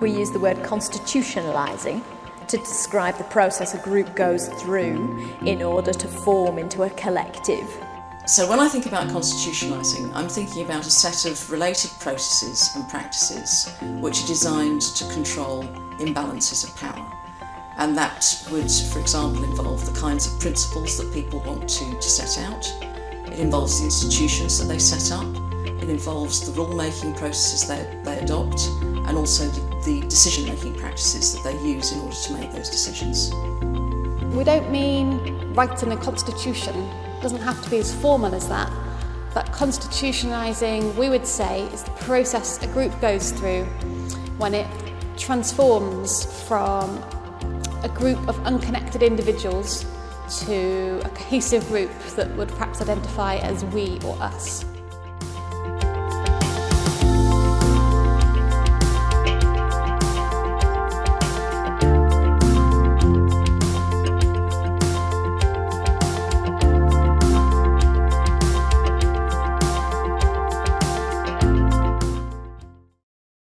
We use the word constitutionalising to describe the process a group goes through in order to form into a collective. So when I think about constitutionalising, I'm thinking about a set of related processes and practices which are designed to control imbalances of power. And that would, for example, involve the kinds of principles that people want to, to set out. It involves the institutions that they set up. It involves the rule-making processes they, they adopt and also the, the decision-making practices that they use in order to make those decisions. We don't mean writing a constitution. It doesn't have to be as formal as that. But constitutionalising, we would say, is the process a group goes through when it transforms from a group of unconnected individuals to a cohesive group that would perhaps identify as we or us.